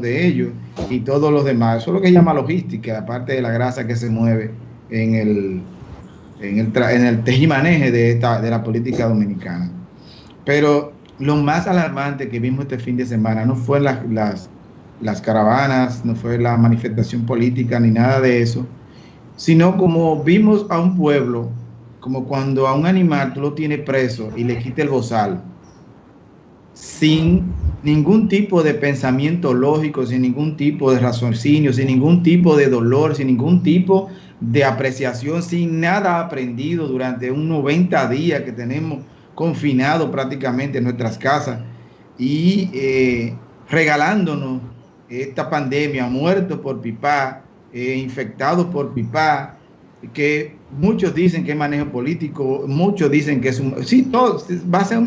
de ellos y todos los demás. Eso es lo que llama logística, aparte de la grasa que se mueve en el, en el, en el tejimaneje de, esta, de la política dominicana. Pero lo más alarmante que vimos este fin de semana no fue las, las, las caravanas, no fue la manifestación política ni nada de eso, sino como vimos a un pueblo, como cuando a un animal tú lo tienes preso y le quitas el bozal, sin ningún tipo de pensamiento lógico, sin ningún tipo de raciocinio, sin ningún tipo de dolor, sin ningún tipo de apreciación, sin nada aprendido durante un 90 días que tenemos confinado prácticamente en nuestras casas y eh, regalándonos esta pandemia, muertos por pipa, eh, infectados por pipa, que muchos dicen que es manejo político, muchos dicen que es un... Sí, todo, va a ser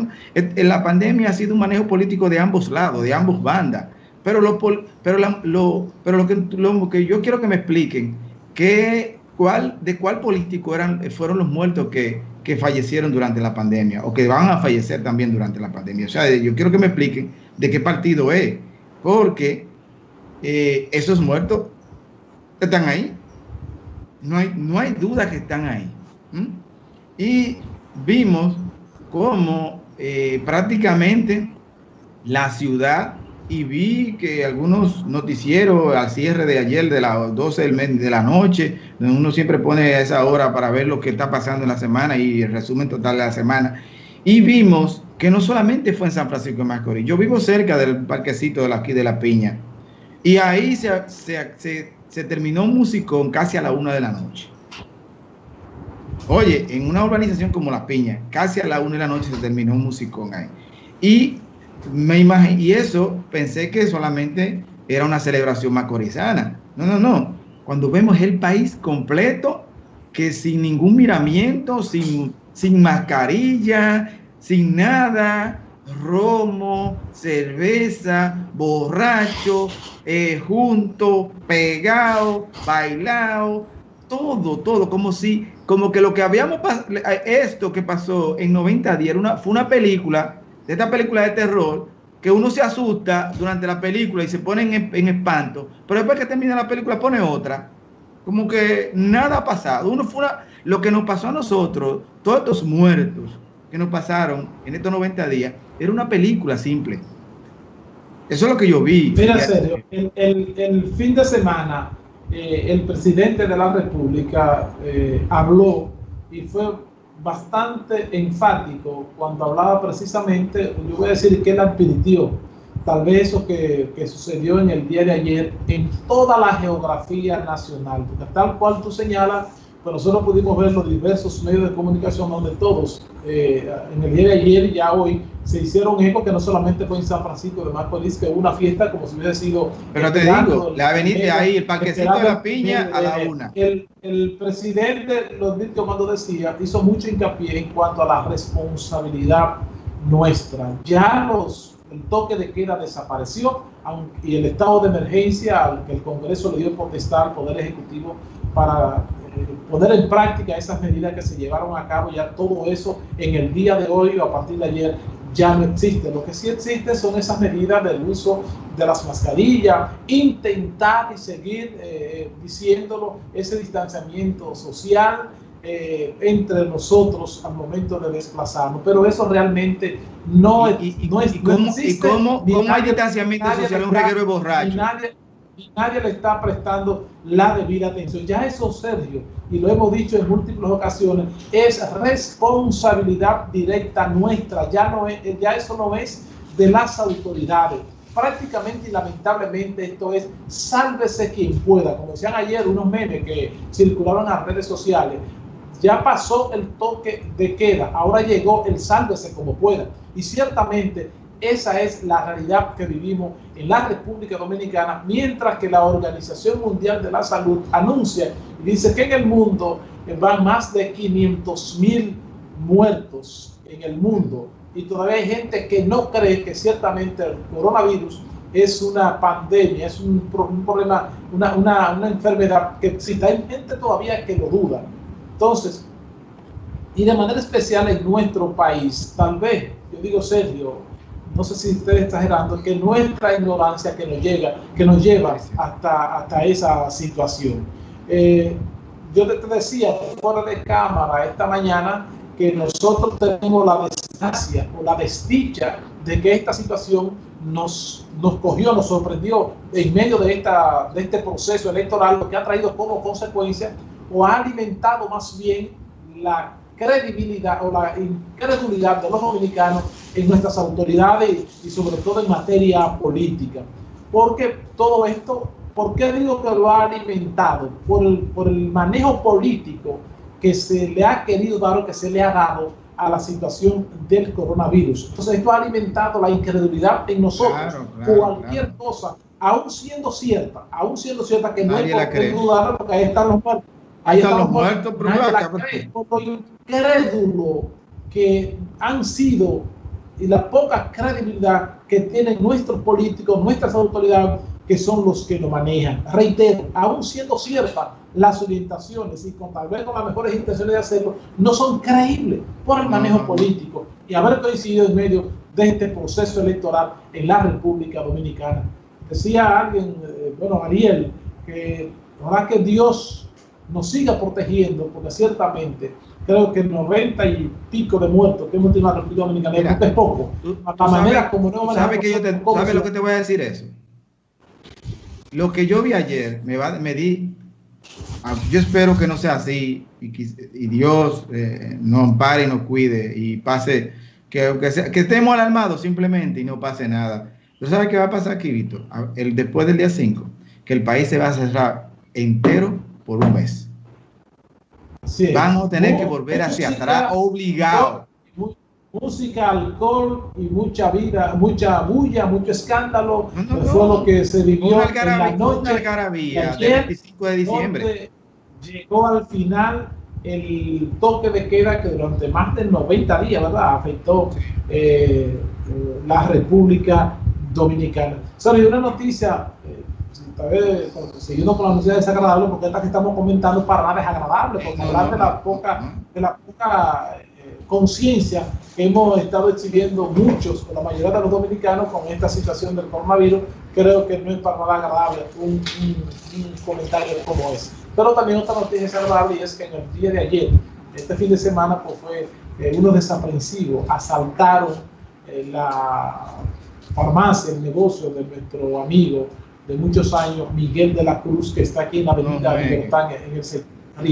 la pandemia ha sido un manejo político de ambos lados, de ambos bandas, pero lo, pero lo, pero lo que, lo que yo quiero que me expliquen, que, cuál, de cuál político eran, fueron los muertos que, que fallecieron durante la pandemia o que van a fallecer también durante la pandemia. O sea, yo quiero que me expliquen de qué partido es, porque eh, esos muertos están ahí no hay, no hay duda que están ahí. Y vimos cómo eh, prácticamente la ciudad, y vi que algunos noticieros al cierre de ayer de las 12 de la noche, uno siempre pone esa hora para ver lo que está pasando en la semana y el resumen total de la semana, y vimos que no solamente fue en San Francisco de Macorís, yo vivo cerca del parquecito de aquí de la Piña, y ahí se, se se terminó un musicón casi a la una de la noche. Oye, en una urbanización como La Piña, casi a la una de la noche se terminó un musicón ahí. Y me imaginé, y eso pensé que solamente era una celebración macorizana. No, no, no. Cuando vemos el país completo, que sin ningún miramiento, sin, sin mascarilla, sin nada, romo, cerveza, borracho, eh, junto, pegado, bailado, todo, todo, como si, como que lo que habíamos esto que pasó en 90 días, una, fue una película, de esta película de terror, que uno se asusta durante la película y se pone en, espanto, pero después que termina la película pone otra, como que nada ha pasado. Uno fue lo que nos pasó a nosotros, todos estos muertos que nos pasaron en estos 90 días, era una película simple. Eso es lo que yo vi. Mira, serio, el, fin de semana eh, el presidente de la República eh, habló y fue bastante enfático cuando hablaba precisamente, yo voy a decir que él advirtió tal vez eso que, que, sucedió en el día de ayer en toda la geografía nacional, porque tal cual tú señalas, pero nosotros pudimos ver los diversos medios de comunicación donde todos eh, en el día de ayer y ya hoy se hicieron eco que no solamente fue en San Francisco de Macorís, que hubo una fiesta como si hubiera sido... Pero te digo, la avenida ahí, el parquecito de la piña a la una. El, el presidente, lo advirtió cuando decía, hizo mucho hincapié en cuanto a la responsabilidad nuestra. Ya los, el toque de queda desapareció y el estado de emergencia al que el Congreso le dio potestad al Poder Ejecutivo para poner en práctica esas medidas que se llevaron a cabo, ya todo eso en el día de hoy o a partir de ayer ya no existe. Lo que sí existe son esas medidas del uso de las mascarillas, intentar y seguir eh, diciéndolo, ese distanciamiento social eh, entre nosotros al momento de desplazarnos, pero eso realmente no, y, no, es, ¿Y cómo, hay distanciamiento social en un reguero de borrachos? nadie le está prestando la debida atención. Ya eso, Sergio, y lo hemos dicho en múltiples ocasiones, es responsabilidad directa nuestra, ya, no es, ya eso no es de las autoridades. Prácticamente y lamentablemente esto es sálvese quien pueda. Como decían ayer unos memes que circulaban en redes sociales, ya pasó el toque de queda, ahora llegó el sálvese como pueda. Y ciertamente esa es la realidad que vivimos en la República Dominicana, mientras que la Organización Mundial de la Salud anuncia y dice que en el mundo van más de 500 mil muertos en el mundo y todavía hay gente que no cree que ciertamente el coronavirus es una pandemia, es un, problema, una, una, una, enfermedad que existe. Hay gente todavía que lo duda. Entonces, y de manera especial en nuestro país, tal vez, yo digo Sergio, no sé si estoy exagerando, que nuestra ignorancia que nos llega, que nos lleva hasta, hasta esa situación. Eh, yo te decía fuera de cámara esta mañana que nosotros tenemos la desgracia o la desdicha de que esta situación nos, nos cogió, nos sorprendió en medio de, esta, de este proceso electoral, lo que ha traído como consecuencia o ha alimentado más bien la credibilidad o la incredulidad de los dominicanos en nuestras autoridades y sobre todo en materia política. Porque todo esto, ¿por qué digo que lo ha alimentado? Por el, por el manejo político que se le ha querido dar o que se le ha dado a la situación del coronavirus. Entonces esto ha alimentado la incredulidad en nosotros. Cualquier cosa, aún siendo cierta, aún siendo cierta que no hay por dudar porque ahí están los muertos. Ahí están, los muertos, pero la incrédulo que han sido y la poca credibilidad que tienen nuestros políticos, nuestras autoridades, que son los que lo manejan. Reitero, aún siendo ciertas las orientaciones y con tal vez con las mejores intenciones de hacerlo, no son creíbles por el manejo político y haber coincidido en medio de este proceso electoral en la República Dominicana. Decía alguien, eh, bueno, Ariel, que ojalá que Dios nos siga protegiendo, porque ciertamente creo que 90 y pico de muertos que hemos tenido en la República Dominicana es poco. la manera como no ¿Sabes que yo te, ¿sabe lo que te voy a decir eso? Lo que yo vi ayer, me, va, me di, ah, yo espero que no sea así y, y Dios eh, nos ampare y nos cuide y pase, que, que, que estemos alarmados simplemente y no pase nada. ¿Tú sabes qué va a pasar aquí, Víctor? El, después del día 5, que el país se va a cerrar entero por un mes. Vamos a tener que volver hacia atrás obligado. Música, alcohol y mucha vida, mucha bulla, mucho escándalo. fue lo que se vivió en la noche del 25 de diciembre. Llegó al final el toque de queda que durante más de 90 días, ¿verdad? Afectó eh, eh, la República Dominicana. Salió una noticia eh, vez, siguiendo con la noticia desagradable, porque esta que estamos comentando para nada desagradable, porque hablar de la poca, de la poca eh, conciencia que hemos estado exhibiendo muchos, o la mayoría de los dominicanos, con esta situación del coronavirus, creo que no es para nada agradable un, un, comentario como ese. Pero también otra noticia desagradable y es que en el día de ayer, este fin de semana, pues fue eh, unos desaprensivos, asaltaron eh, la farmacia, el negocio de nuestro amigo de muchos años, Miguel de la Cruz, que está aquí en la avenida Libertad, en el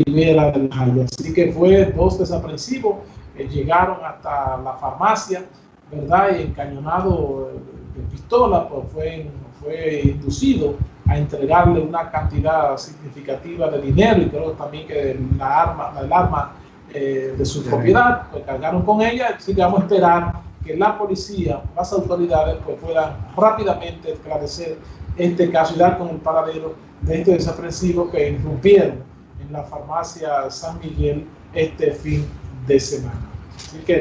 Rivera del Valle. Así que fue dos desaprensivos, que llegaron hasta la farmacia, ¿verdad? Y encañonado de pistola, pues fue, fue inducido a entregarle una cantidad significativa de dinero y creo también que la arma, el arma eh, de su propiedad, pues cargaron con ella, así que vamos a esperar que la policía, las autoridades, pues puedan rápidamente esclarecer este caso y dar con el paradero de estos desaprensivos que irrumpieron en la farmacia San Miguel este fin de semana. Así que